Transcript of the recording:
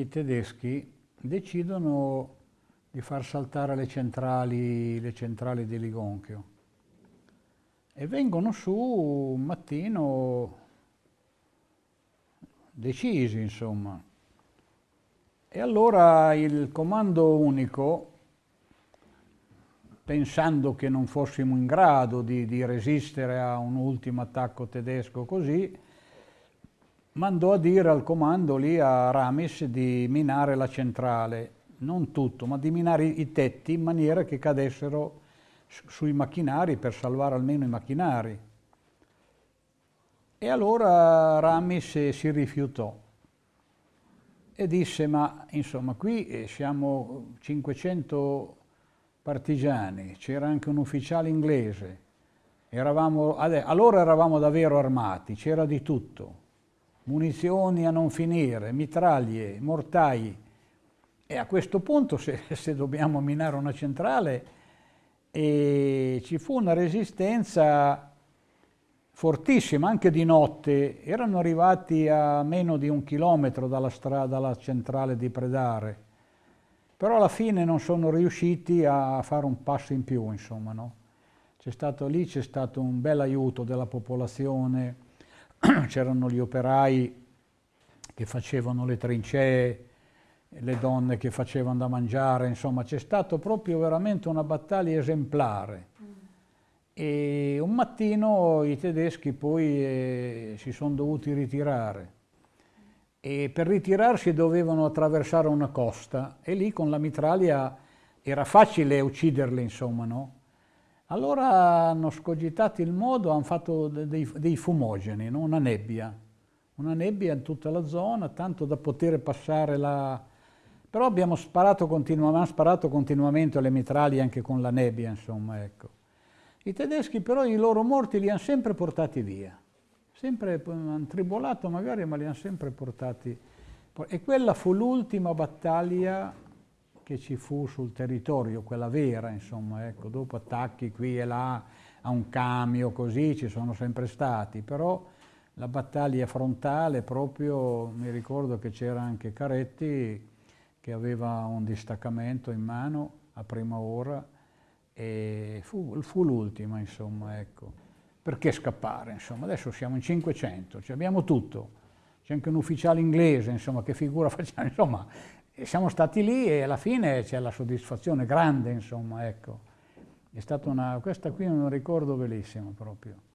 i tedeschi decidono di far saltare le centrali, le centrali di Ligonchio e vengono su un mattino decisi, insomma. E allora il comando unico, pensando che non fossimo in grado di, di resistere a un ultimo attacco tedesco così, mandò a dire al comando lì a Ramis di minare la centrale, non tutto, ma di minare i tetti in maniera che cadessero sui macchinari per salvare almeno i macchinari. E allora Ramis si rifiutò e disse, ma insomma qui eh, siamo 500 partigiani, c'era anche un ufficiale inglese, eravamo, allora eravamo davvero armati, c'era di tutto, munizioni a non finire, mitraglie, mortai, e a questo punto se, se dobbiamo minare una centrale e ci fu una resistenza fortissima, anche di notte, erano arrivati a meno di un chilometro dalla strada, dalla centrale di Predare, però alla fine non sono riusciti a fare un passo in più, insomma, no? Stato lì, c'è stato un bel aiuto della popolazione, c'erano gli operai che facevano le trincee, le donne che facevano da mangiare, insomma c'è stato proprio veramente una battaglia esemplare. E un mattino i tedeschi poi eh, si sono dovuti ritirare e per ritirarsi dovevano attraversare una costa e lì con la mitraglia era facile ucciderli, insomma, no? Allora hanno scogitato il modo, hanno fatto dei, dei fumogeni, no? una nebbia, una nebbia in tutta la zona, tanto da poter passare la, però abbiamo sparato, continuamente, sparato continuamente alle mitraglie anche con la nebbia, insomma, ecco. I tedeschi però i loro morti li hanno sempre portati via, sempre hanno tribolato magari, ma li hanno sempre portati. E quella fu l'ultima battaglia che ci fu sul territorio, quella vera, insomma, ecco, dopo attacchi qui e là a un cambio, così ci sono sempre stati, però la battaglia frontale proprio, mi ricordo che c'era anche Caretti, che aveva un distaccamento in mano a prima ora e fu, fu l'ultima, insomma, ecco. Perché scappare, insomma? Adesso siamo in 500, cioè abbiamo tutto. C'è anche un ufficiale inglese, insomma, che figura facciamo, insomma, siamo stati lì e alla fine c'è la soddisfazione grande, insomma, ecco. È stata una, questa qui è un ricordo bellissimo proprio.